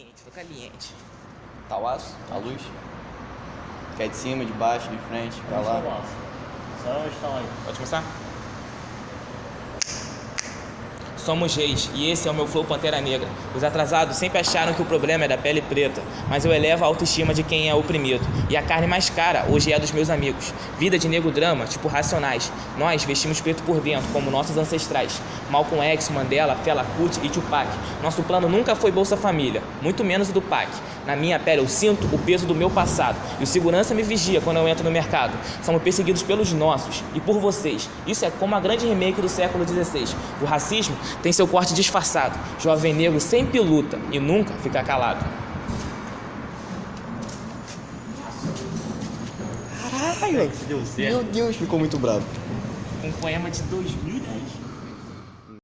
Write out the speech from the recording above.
caliente, tô caliente. Tá o aço? A luz? Quer de cima, de baixo, de frente, pra lá. Só instalar aí. Pode começar? Somos reis e esse é o meu flow Pantera Negra. Os atrasados sempre acharam que o problema é da pele preta, mas eu elevo a autoestima de quem é oprimido. E a carne mais cara hoje é dos meus amigos. Vida de nego drama, tipo racionais. Nós vestimos preto por dentro, como nossos ancestrais. Malcolm X, Mandela, Fela Kuti e Tupac. Nosso plano nunca foi Bolsa Família, muito menos o do PAC. Na minha pele eu sinto o peso do meu passado. E o segurança me vigia quando eu entro no mercado. Somos perseguidos pelos nossos e por vocês. Isso é como a grande remake do século XVI. O racismo tem seu corte disfarçado. Jovem negro sempre luta e nunca fica calado. Caralho! Deu certo. Meu Deus, ficou muito bravo. Um poema de 2010.